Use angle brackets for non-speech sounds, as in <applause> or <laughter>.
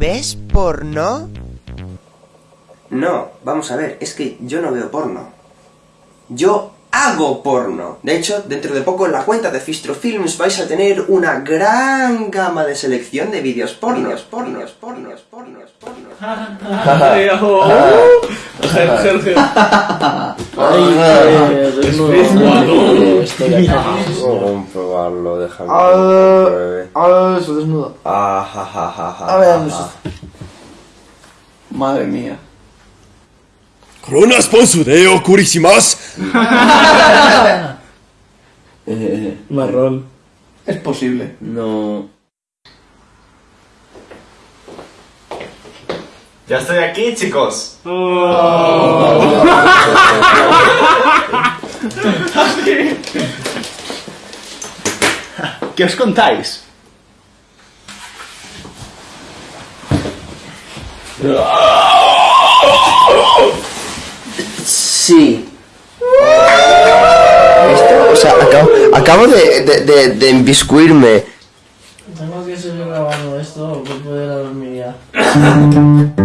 ¿Ves porno? No, vamos a ver, es que yo no veo porno. Yo hago porno. De hecho, dentro de poco en la cuenta de Fistro Films vais a tener una gran gama de selección de vídeos pornos, pornos, pornos, pornos, pornos. Jorge. Vamos a probarlo, déjame ah, lo. Ah, ah, eso desnudo. Ah, ja, ja, ja, ja, A ver. Madre mía. Corona sponsor de Okurishimas. <laughs> Eh, eh, eh, marrón. Es posible. No. Ya estoy aquí, chicos. Oh. <laughs> ¿Qué os contáis? Sí. Esto, o sea, acabo, acabo de, de, de, de embiscuirme. Tengo que seguir grabando esto que puede la dormir ya. <laughs>